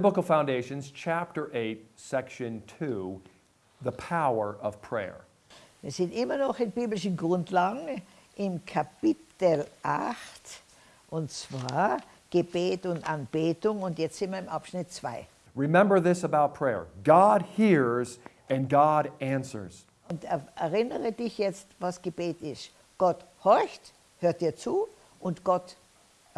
Biblical Foundations, chapter 8, section 2, the power of prayer. Wir sind immer noch in biblischen Grundlagen im Kapitel 8 und zwar Gebet und Anbetung und jetzt sind wir im Abschnitt 2. Remember this about prayer God hears and God answers. Und er- erinnere dich jetzt, was Gebet ist. Gott horcht, hört dir zu und Gott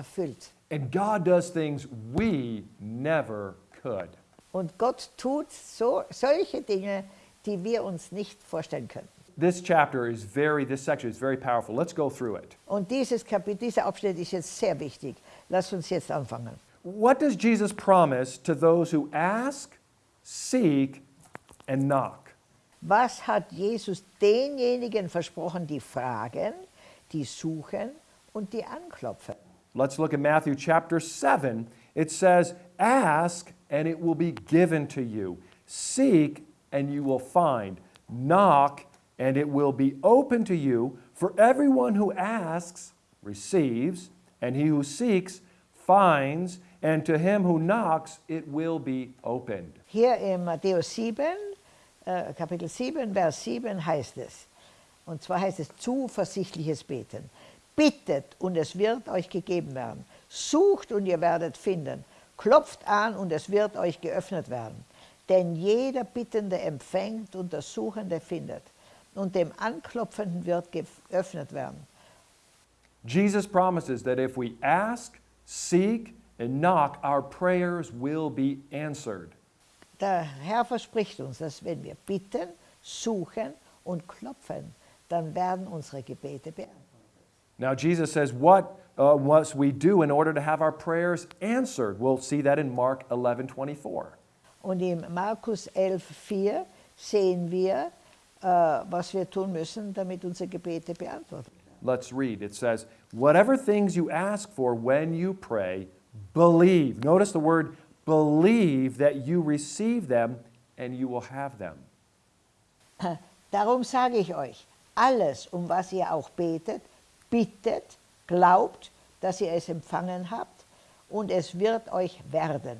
erfüllt. And God does things we never could. Und Gott tut so, solche Dinge, die wir uns nicht vorstellen können. This chapter is very, this section is very powerful. Let's go through it. Und dieses Kapitel, dieser Abschnitt ist jetzt sehr wichtig. Lass uns jetzt anfangen. What does Jesus promise to those who ask, seek, and knock? Was hat Jesus denjenigen versprochen, die fragen, die suchen und die anklopfen? Let's look at Matthew chapter 7. It says, Ask, and it will be given to you. Seek, and you will find. Knock, and it will be open to you. For everyone who asks receives, and he who seeks finds, and to him who knocks it will be opened. Hier in Matthäus 7, äh, Kapitel 7, Vers 7 heißt es, und zwar heißt es zuversichtliches Beten. Bittet und es wird euch gegeben werden. Sucht und ihr werdet finden. Klopft an und es wird euch geöffnet werden. Denn jeder Bittende empfängt und der Suchende findet. Und dem Anklopfenden wird geöffnet werden. Jesus promises that if we ask, seek, and knock, our prayers will be answered. Der Herr verspricht uns, dass wenn wir bitten, suchen und klopfen, dann werden unsere Gebete beantwortet. Now, Jesus says, What uh, must we do in order to have our prayers answered? We'll see that in Mark 11 24. Und in Markus 11,4 sehen wir, äh, was wir tun müssen, damit unsere Gebete beantwortet werden. Let's read. It says, Whatever things you ask for when you pray, believe. Notice the word believe that you receive them and you will have them. Darum sage ich euch, alles, um was ihr auch betet, bittet, glaubt, dass ihr es empfangen habt und es wird euch werden.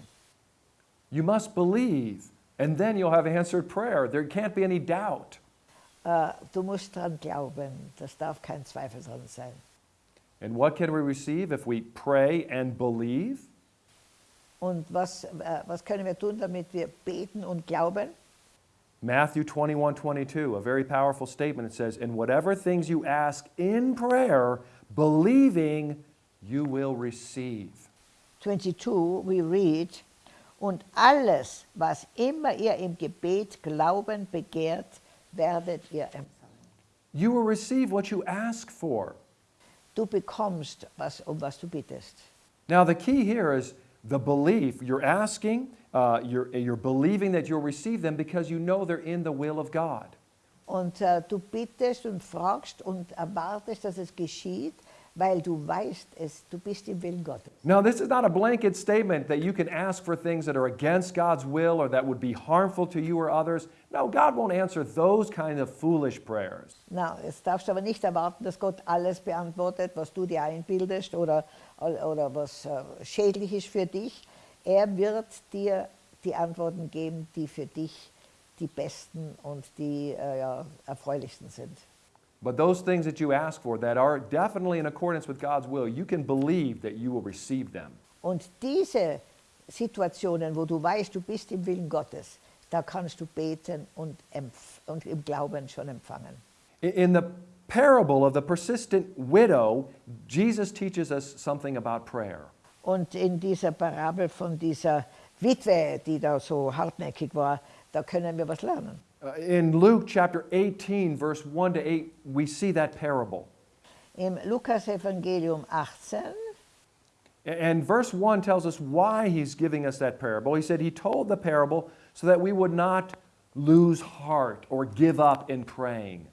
You must believe, and then you'll have answered prayer. There can't be any doubt. Äh, du musst dran glauben, das darf kein Zweifel dran sein. And what can we receive if we pray and believe? Und was, äh, was können wir tun, damit wir beten und glauben? Matthew 21 22, a very powerful statement. It says, In whatever things you ask in prayer, believing, you will receive. 22, we read, und alles, was immer ihr im Gebet glauben begehrt, werdet ihr empfangen. You will receive what you ask for. Du bekommst, was, um was du bittest. Now, the key here is the belief. You're asking, uh, you're, you're believing that you'll receive them because you know they're in the will of God. Und äh, du bittest und fragst und erwartest, dass es geschieht, weil du weißt, es, du bist im Willen Gottes. Now, this is not a blanket statement that you can ask for things that are against God's will or that would be harmful to you or others. No, God won't answer those kind of foolish prayers. Na, jetzt darfst du aber nicht erwarten, dass Gott alles beantwortet, was du dir einbildest oder, oder was äh, schädlich ist für dich. Er wird dir die Antworten geben, die für dich die besten und die äh, ja, erfreulichsten sind. But those things that you ask for that are definitely in accordance with God's will, you can believe that you will receive them. Und diese Situationen, wo du weißt, du bist im Willen Gottes, da kannst du beten und, und im Glauben schon empfangen. In the parable of the persistent widow, Jesus teaches us something about prayer. Und in dieser Parabel von dieser Witwe, die da so hartnäckig war, da können wir was lernen. Uh, In Luke chapter 18, verse 1 to 8, we see that parable. Im Lukas-Evangelium 18, A- And verse 1 tells us why he's giving us that parable. He said he told the parable so that we would not lose heart or give up in praying.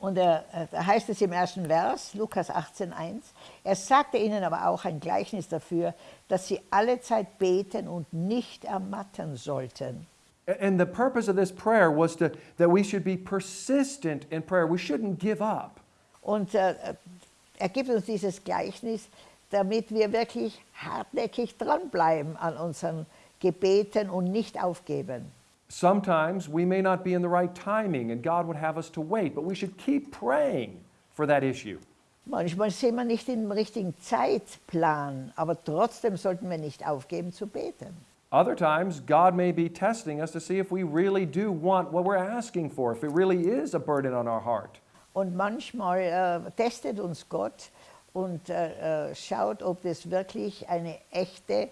und er, äh, da heißt es im ersten Vers, Lukas 18,1, er sagte ihnen aber auch ein Gleichnis dafür, dass sie alle Zeit beten und nicht ermatten sollten. And the purpose of this prayer was to, that we should be persistent in prayer. We shouldn't give up. Und äh, er gibt uns dieses Gleichnis, damit wir wirklich hartnäckig dranbleiben an unseren gebeten und nicht aufgeben. Sometimes we may not be in the right timing and God would have us to wait, but we should keep praying for that issue. Manchmal sind wir nicht im richtigen Zeitplan, aber trotzdem sollten wir nicht aufgeben zu beten. Other times, God may be testing us to see if we really do want what we're asking for, if it really is a burden on our heart. Und manchmal äh, testet uns Gott und äh, äh, schaut, ob das wirklich eine echte,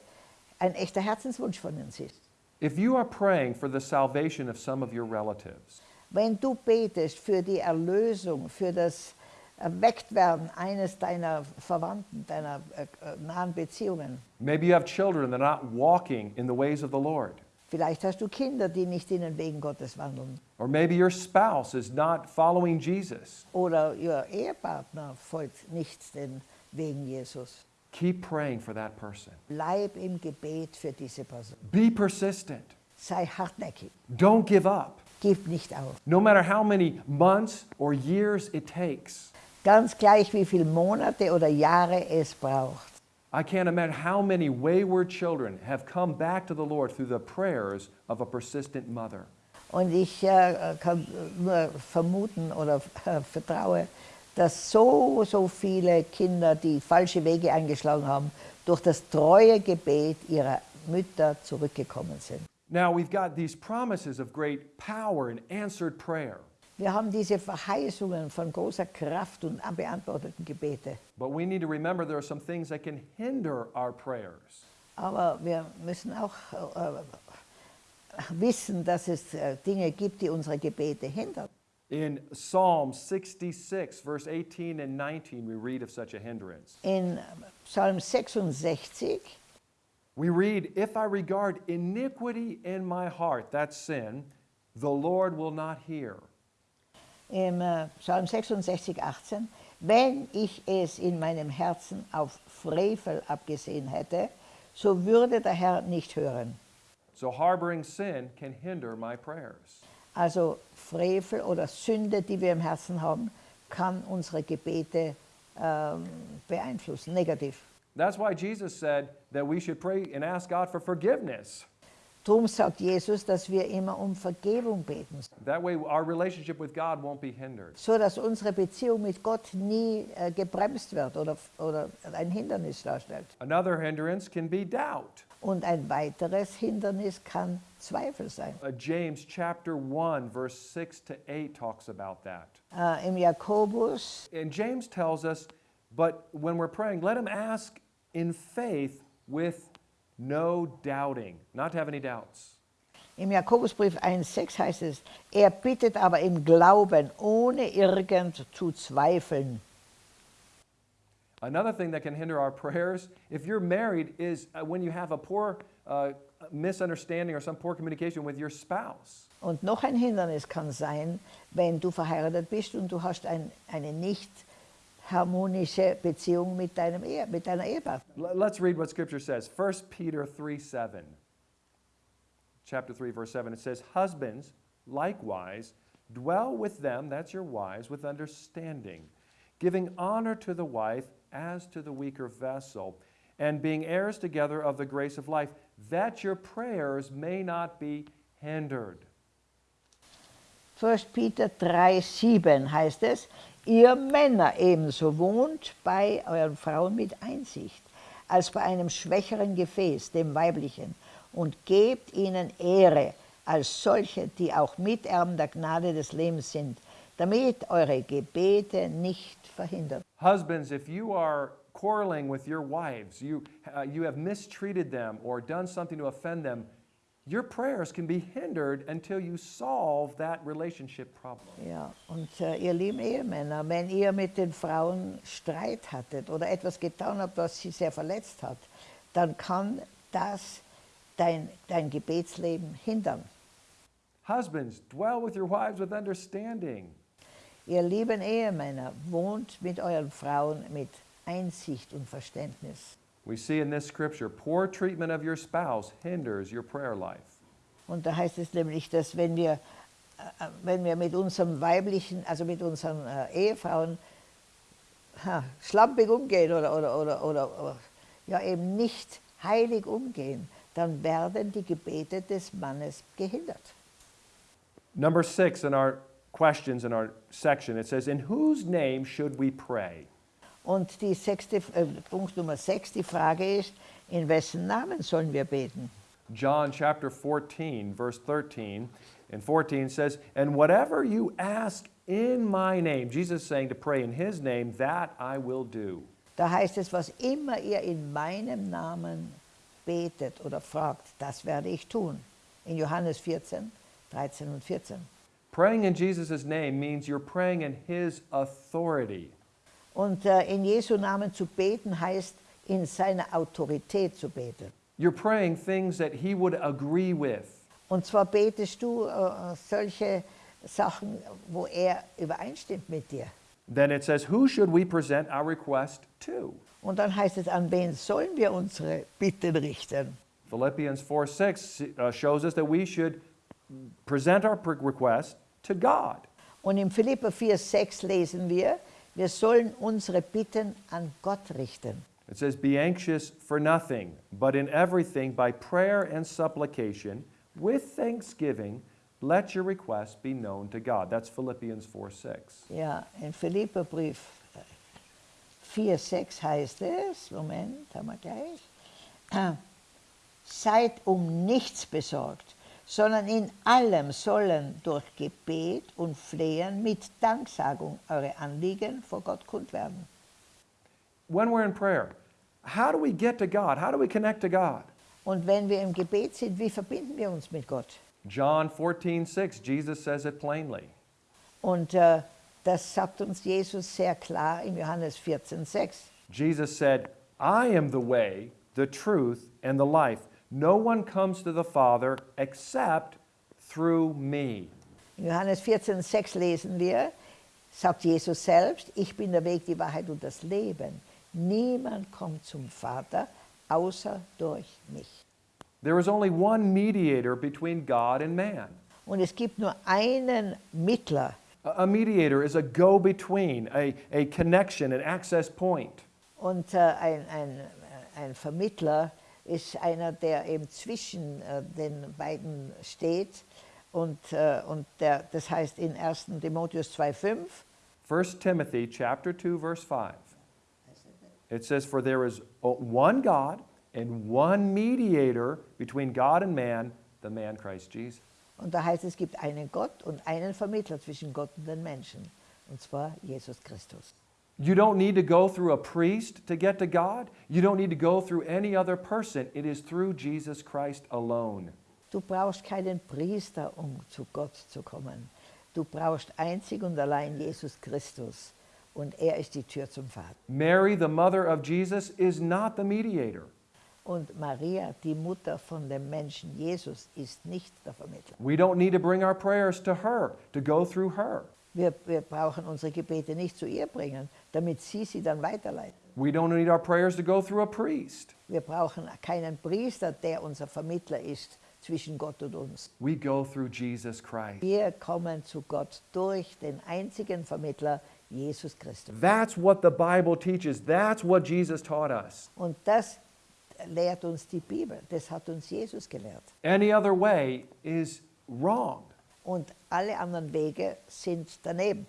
ein echter Herzenswunsch von uns ist. If you are praying for the salvation of some of your relatives, Wenn du betest für die Erlösung, für das Erwecktwerden eines deiner Verwandten, deiner äh, äh, nahen Beziehungen, maybe you have children that are not walking in the ways of the Lord, vielleicht hast du Kinder, die nicht in den Wegen Gottes wandeln, or maybe your spouse is not following Jesus, oder ihr Ehepartner folgt nicht den Wegen Jesus. keep praying for that person. Bleib im Gebet für diese Person. Be persistent. Sei hartnäckig. Don't give up. Gib nicht auf. No matter how many months or years it takes. Ganz gleich, wie viele Monate oder Jahre es braucht. I can't imagine how many wayward children have come back to the Lord through the prayers of a persistent mother. Und ich äh, kann nur vermuten oder äh, vertraue, dass so, so viele Kinder, die falsche Wege eingeschlagen haben, durch das treue Gebet ihrer Mütter zurückgekommen sind. Now we've got these promises of great power and answered prayer. Wir haben diese Verheißungen von großer Kraft und beantworteten Gebete. But we need to remember there are some things that can hinder our prayers. Aber wir müssen auch äh, wissen, dass es äh, Dinge gibt, die unsere Gebete hindern. In Psalm 66, verse 18 and 19, we read of such a hindrance. In Psalm 66 We read, If I regard iniquity in my heart, that's sin, the Lord will not hear. Im äh, Psalm 66, 18, wenn ich es in meinem Herzen auf Frevel abgesehen hätte, so würde der Herr nicht hören. So harboring sin can hinder my prayers. Also Frevel oder Sünde, die wir im Herzen haben, kann unsere Gebete ähm, beeinflussen, negativ. That's why Jesus said that we should pray and ask God for forgiveness. Darum sagt Jesus, dass wir immer um Vergebung beten, That way, our relationship with God won't be hindered. so dass unsere Beziehung mit Gott nie äh, gebremst wird oder, oder ein Hindernis darstellt. Another hindrance can be doubt. Und ein weiteres Hindernis kann Zweifel sein. Uh, James chapter 1, verse 6 to 8 talks about that. Äh, Im Jakobus And James tells us, but when we're praying, let him ask in faith with no doubting, not to have any doubts. Im Jakobusbrief 1,6 heißt es, er bittet aber im Glauben, ohne irgend zu zweifeln. Another thing that can hinder our prayers, if you're married, is uh, when you have a poor uh, misunderstanding or some poor communication with your spouse. Und noch ein Hindernis kann sein, wenn du verheiratet bist und du hast ein, eine nicht harmonische Beziehung mit, deinem Ehe, mit deiner. Let's read what Scripture says. 1 Peter 3 7. Chapter 3, verse 7. It says, Husbands, likewise, dwell with them, that's your wives, with understanding, giving honor to the wife as to the weaker vessel, and being heirs together of the grace of life, that your prayers may not be hindered. 1. Peter 3, 7 heißt es, ihr Männer ebenso wohnt bei euren Frauen mit Einsicht, als bei einem schwächeren Gefäß, dem weiblichen, und gebt ihnen Ehre als solche, die auch Miterben der Gnade des Lebens sind, damit eure Gebete nicht verhindert. Husbands, if you are quarreling with your wives, you, uh, you have mistreated them or done something to offend them, your prayers can be hindered until you solve that relationship problem. Ja, und äh, ihr lieben Ehemänner, wenn ihr mit den Frauen Streit hattet oder etwas getan habt, was sie sehr verletzt hat, dann kann das dein, dein Gebetsleben hindern. Husbands, dwell with your wives with understanding. Ihr lieben Ehemänner, wohnt mit euren Frauen mit Einsicht und Verständnis. We see in this scripture, poor treatment of your spouse hinders your prayer life. Und da heißt es nämlich, dass wenn wir, äh, äh wenn wir mit unserem weiblichen, also mit unseren äh, Ehefrauen ha, schlampig umgehen oder, oder, oder, oder, oder ja eben nicht heilig umgehen, dann werden die Gebete des Mannes gehindert. Number six in our questions in our section, it says, In whose name should we pray? Und die sechste, äh, Punkt Nummer 6, die Frage ist, in wessen Namen sollen wir beten? John chapter 14, verse 13 and 14 says, And whatever you ask in my name, Jesus saying to pray in his name, that I will do. Da heißt es, was immer ihr in meinem Namen betet oder fragt, das werde ich tun. In Johannes 14, 13 und 14. Praying in Jesus' name means you're praying in his authority. Und äh, in Jesu Namen zu beten heißt, in seiner Autorität zu beten. You're praying things that he would agree with. Und zwar betest du äh, solche Sachen, wo er übereinstimmt mit dir. Then it says, Who should we present our request to? Und dann heißt es, an wen sollen wir unsere Bitten richten? Philippians 4 6 uh, shows us that we should present our request to God. Und im Philipper 4, 6 lesen wir, wir sollen unsere Bitten an Gott richten. It says, Be anxious for nothing, but in everything by prayer and supplication, with thanksgiving, let your requests be known to God. That's Philippians 4 6. Ja, im Philipperbrief 4, 6 heißt es, Moment, haben wir gleich, äh, seid um nichts besorgt, sondern in allem sollen durch Gebet und Flehen mit Danksagung eure Anliegen vor Gott kund werden. When we're in prayer, how do we get to God? How do we connect to God? Und wenn wir im Gebet sind, wie verbinden wir uns mit Gott? John 14 6, Jesus says it plainly. Und äh, das sagt uns Jesus sehr klar in Johannes 14, 6. Jesus said, I am the way, the truth, and the life. No one comes to the Father except through me. In Johannes 14, 6 lesen wir, sagt Jesus selbst, ich bin der Weg, die Wahrheit und das Leben. Niemand kommt zum Vater außer durch mich. There is only one mediator between God and man. Und es gibt nur einen Mittler. A a mediator is a go between, a, a connection, an access point. Und äh, ein, ein, äh, ein Vermittler ist einer, der eben zwischen äh, den beiden steht. Und, äh, und der, das heißt in 1. Timotheus 2,5, 1 Timothy chapter 2 verse 5. It says for there is one God and one mediator between God and man, the man Christ Jesus. Und da heißt es, es gibt einen Gott und einen Vermittler zwischen Gott und den Menschen. Und zwar Jesus Christus. You don't need to go through a priest to get to God. You don't need to go through any other person. It is through Jesus Christ alone. Du brauchst keinen Priester, um zu Gott zu kommen. Du brauchst einzig und allein Jesus Christus. Und er ist die Tür zum Vater. Mary, the mother of Jesus, is not the mediator. Und Maria, die Mutter von dem Menschen Jesus, ist nicht der Vermittler. We don't need to bring our prayers to her, to go through her. Wir, wir brauchen unsere Gebete nicht zu ihr bringen, damit sie sie dann weiterleitet. We don't need our prayers to go through a priest. Wir brauchen keinen Priester, der unser Vermittler ist zwischen Gott und uns. We go through Jesus Christ. Wir kommen zu Gott durch den einzigen Vermittler, Jesus Christus. That's what the Bible teaches. That's what Jesus taught us. Und das lehrt uns die Bibel, das hat uns Jesus gelehrt. Any other way is wrong. Und alle anderen Wege sind daneben.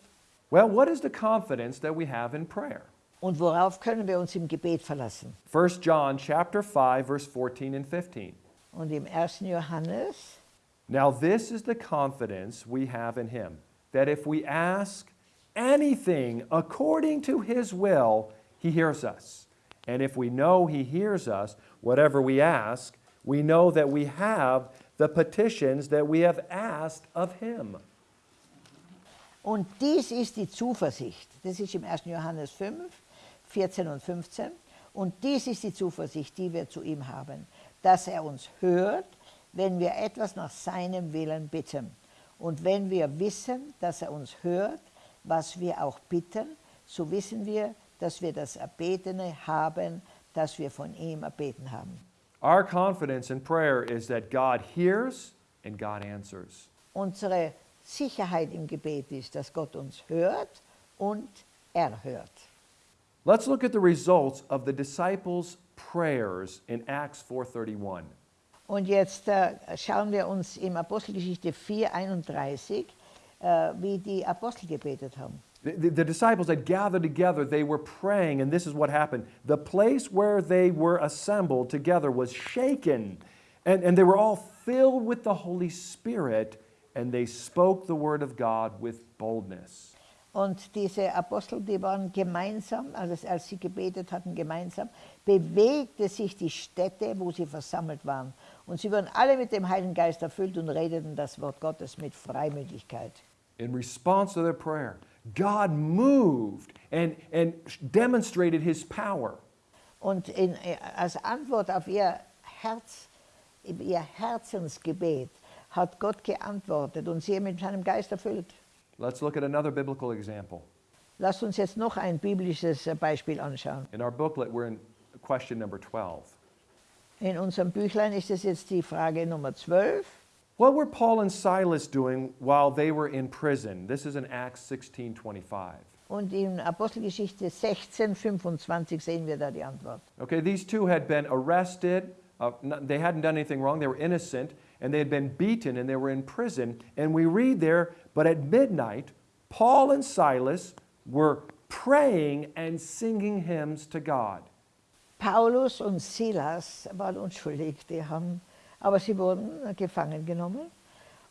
Well, what is the confidence that we have in prayer? Und worauf können wir uns im Gebet verlassen? 1 John chapter 5 verse 14 and 15. Und im 1. Johannes, Now this is the confidence we have in him that if we ask anything according to his will, he hears us. And if we know he hears us, whatever we ask, we know that we have the petitions that we have asked of him. und dies ist die Zuversicht, das ist im 1. Johannes 5, 14 und 15, und dies ist die Zuversicht, die wir zu ihm haben, dass er uns hört, wenn wir etwas nach seinem Willen bitten. Und wenn wir wissen, dass er uns hört, was wir auch bitten, so wissen wir, dass wir das Erbetene haben, das wir von ihm erbeten haben. Our confidence in prayer is that God hears and God answers. Unsere Sicherheit im Gebet ist, dass Gott uns hört und er hört. Let's look at the results of the disciples' prayers in Acts 4:31. Und jetzt äh, schauen wir uns im Apostelgeschichte 4, 31, äh, wie die Apostel gebetet haben. The, the- the disciples had gathered together, they were praying, and this is what happened. The place where they were assembled together was shaken, and, and they were all filled with the Holy Spirit, and they spoke the word of God with boldness. Und diese Apostel, die waren gemeinsam, also als sie gebetet hatten, gemeinsam, bewegte sich die Stätte, wo sie versammelt waren. Und sie wurden alle mit dem Heiligen Geist erfüllt und redeten das Wort Gottes mit Freimütigkeit. In response to their prayer, God moved and, and demonstrated his power. Und in, als Antwort auf ihr Herz, ihr Herzensgebet hat Gott geantwortet und sie mit seinem Geist erfüllt. Let's look at another biblical example. Lasst uns jetzt noch ein biblisches äh, Beispiel anschauen. In our booklet, we're in question number 12. In unserem Büchlein ist es jetzt die Frage Nummer 12. What were Paul and Silas doing while they were in prison? This is in Acts 16:25. Und in Apostelgeschichte 16, 25 sehen wir da die Antwort. Okay, these two had been arrested. Uh, they hadn't done anything wrong. They were innocent. And they had been beaten and they were in prison. And we read there, but at midnight, Paul and Silas were praying and singing hymns to God. Paulus und Silas waren unschuldig, die haben, aber sie wurden gefangen genommen.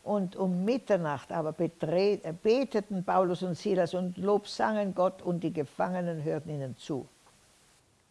Und um Mitternacht aber äh, beteten Paulus und Silas und lobsangen Gott und die Gefangenen hörten ihnen zu.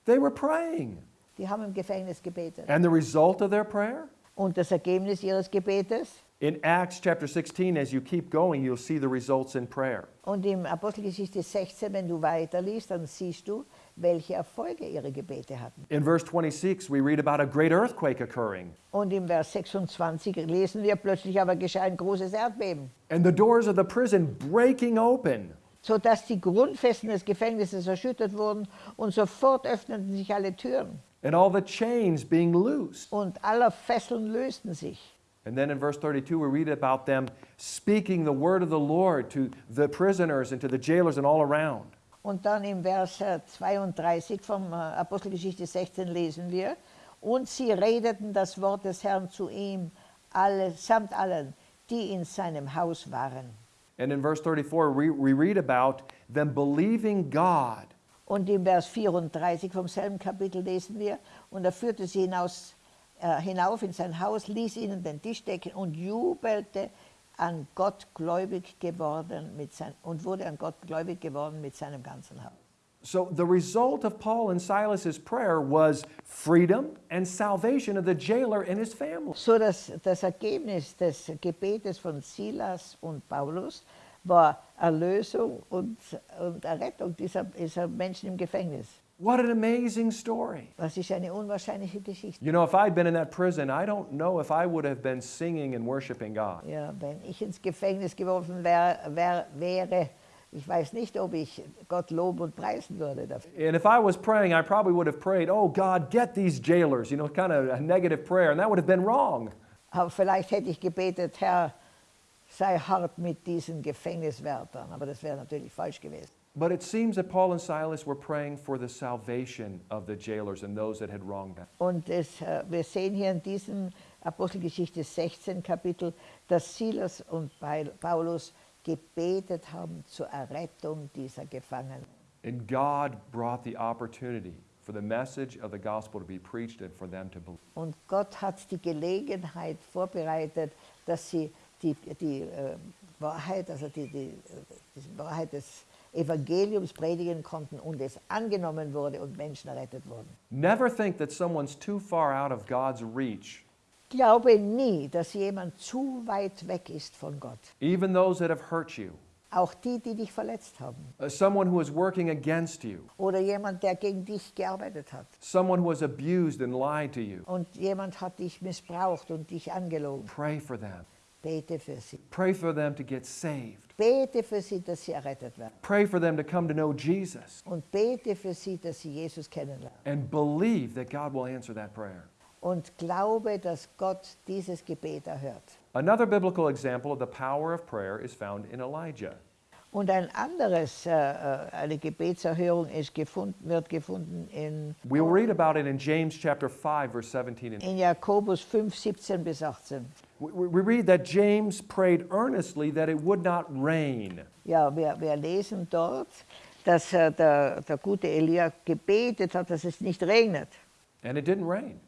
They were praying. Die haben im Gefängnis gebetet. And the result of their prayer? Und das Ergebnis ihres Gebetes? In Acts chapter 16, as you keep going, you'll see the results in prayer. Und im Apostelgeschichte 16, wenn du weiterliest, dann siehst du, welche Erfolge ihre Gebete hatten. In verse 26, we read about a great earthquake occurring. Und im Vers 26 lesen wir, plötzlich aber geschah ein großes Erdbeben, and the doors of the prison breaking open. sodass die Grundfesten des Gefängnisses erschüttert wurden und sofort öffneten sich alle Türen and all the chains being loosed. und aller Fesseln lösten sich. And then in verse 32, we read about them speaking the word of the Lord to the prisoners and to the jailers and all around. Und dann im Vers äh, 32 vom äh, Apostelgeschichte 16 lesen wir, und sie redeten das Wort des Herrn zu ihm, alle, samt allen, die in seinem Haus waren. And in verse 34, we, we read about them believing God Und im Vers 34 vom selben Kapitel lesen wir, und er führte sie hinaus, äh, hinauf in sein Haus, ließ ihnen den Tisch decken und jubelte an Gott gläubig geworden mit sein, und wurde an Gott gläubig geworden mit seinem ganzen Haus. So the result of Paul and Silas's prayer was freedom and salvation of the jailer and his family. So dass das Ergebnis des Gebetes von Silas und Paulus war Erlösung und, und Errettung dieser, dieser Menschen im Gefängnis. What an amazing story. Das ist eine unwahrscheinliche Geschichte. You know, if I'd been in that prison, I don't know if I would have been singing and worshiping God. Ja, wenn ich ins Gefängnis geworfen wär, wär, wäre, ich weiß nicht, ob ich Gott loben und preisen würde dafür. And if I was praying, I probably would have prayed, Oh God, get these jailers, you know, kind of a negative prayer, and that would have been wrong. Aber vielleicht hätte ich gebetet, Herr, sei hart mit diesen Gefängniswärtern. Aber das wäre natürlich falsch gewesen. But it seems that Paul and Silas were praying for the salvation of the jailers and those that had wronged them. Und es, äh, wir sehen hier in diesem Apostelgeschichte 16 Kapitel, dass Silas und Paulus gebetet haben zur Errettung dieser Gefangenen. And God brought the opportunity for the message of the gospel to be preached and for them to believe. Und Gott hat die Gelegenheit vorbereitet, dass sie die, die äh, Wahrheit, also die, die, äh, die Wahrheit des Evangeliums predigen konnten und es angenommen wurde und Menschen errettet wurden. Never think that someone's too far out of God's reach. Glaube nie, dass jemand zu weit weg ist von Gott. Even those that have hurt you, Auch die, die dich verletzt haben. uh, someone who is working against you, Oder jemand, der gegen dich gearbeitet hat. someone who has abused and lied to you. Und jemand hat dich missbraucht und dich angelogen. Pray for them. Bete für sie. Pray for them to get saved. Bete für sie, dass sie errettet werden. Pray for them to come to know Jesus Und bete für sie, dass sie Jesus kennenlernen. and believe that God will answer that prayer. Und glaube, dass Gott dieses Gebet erhört. Another biblical example of the power of prayer is found in Elijah. Und ein anderes, äh, äh, eine Gebetserhörung ist gefunden, wird gefunden in, We'll read about it in James chapter 5, verse 17. And in Jakobus 5, 17 bis 18. We, read that James prayed earnestly that it would not rain. Ja, wir, wir lesen dort, dass äh, der, der gute Elia gebetet hat, dass es nicht regnet. And it didn't rain.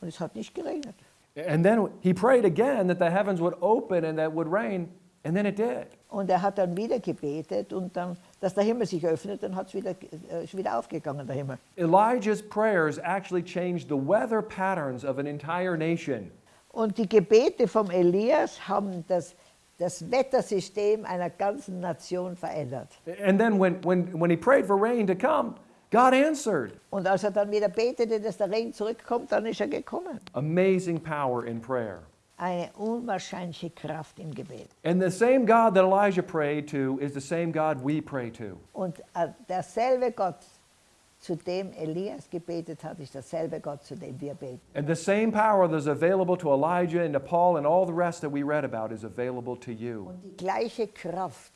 Und es hat nicht geregnet. And then he prayed again that the heavens would open and that it would rain, and then it did. Und er hat dann wieder gebetet und dann, dass der Himmel sich öffnet, dann hat's wieder, äh, ist wieder aufgegangen, der Himmel. Elijah's prayers actually changed the weather patterns of an entire nation. Und die Gebete vom Elias haben das, das Wettersystem einer ganzen Nation verändert. And then when, when, when he prayed for rain to come, God answered. Und als er dann wieder betete, dass der Regen zurückkommt, dann ist er gekommen. Amazing power in prayer. Eine unwahrscheinliche Kraft im Gebet. And the same God that Elijah prayed to is the same God we pray to. Und äh, derselbe Gott, zu dem Elias gebetet hat, ist derselbe Gott, zu dem wir beten. And the same power that's available to Elijah and to Paul and all the rest that we read about is available to you. Und die gleiche Kraft,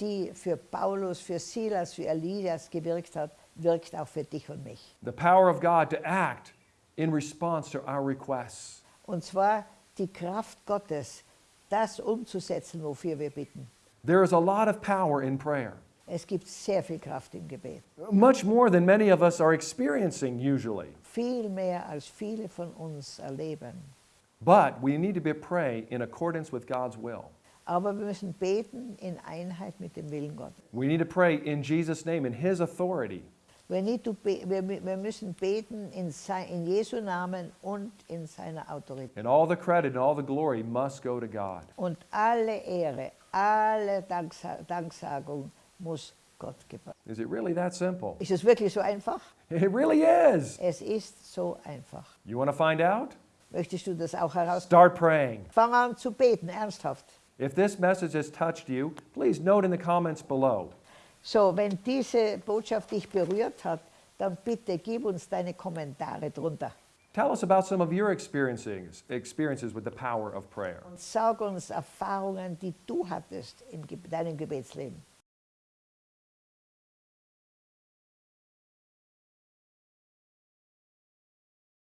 die für Paulus, für Silas, für Elias gewirkt hat, wirkt auch für dich und mich. The power of God to act in response to our requests. Und zwar die Kraft Gottes, das umzusetzen, wofür wir bitten. There is a lot of power in prayer, Es gibt sehr viel Kraft im Gebet. much more than many of us are experiencing usually. Viel mehr als viele von uns erleben. But we need to be pray in accordance with God's will. Aber wir müssen beten in Einheit mit dem Willen Gottes. We need to pray in Jesus' name, in His authority. We need to be, wir, wir müssen beten in, sei, in Jesu Namen und in seiner Autorität. And all the credit and all the glory must go to God. Und alle Ehre, alle Danksa Danksagung muss Gott. Is it really that simple? Ist es wirklich so einfach? It really is. Es ist so einfach. You want to find out? Möchtest du das auch heraus? Start praying. Fang an zu beten, ernsthaft. If this message has touched you, please note in the comments below. So, wenn diese Botschaft dich berührt hat, dann bitte gib uns deine Kommentare drunter. Tell us about some of your experiences, experiences with the power of prayer. Und sag uns Erfahrungen, die du hattest in deinem Gebetsleben.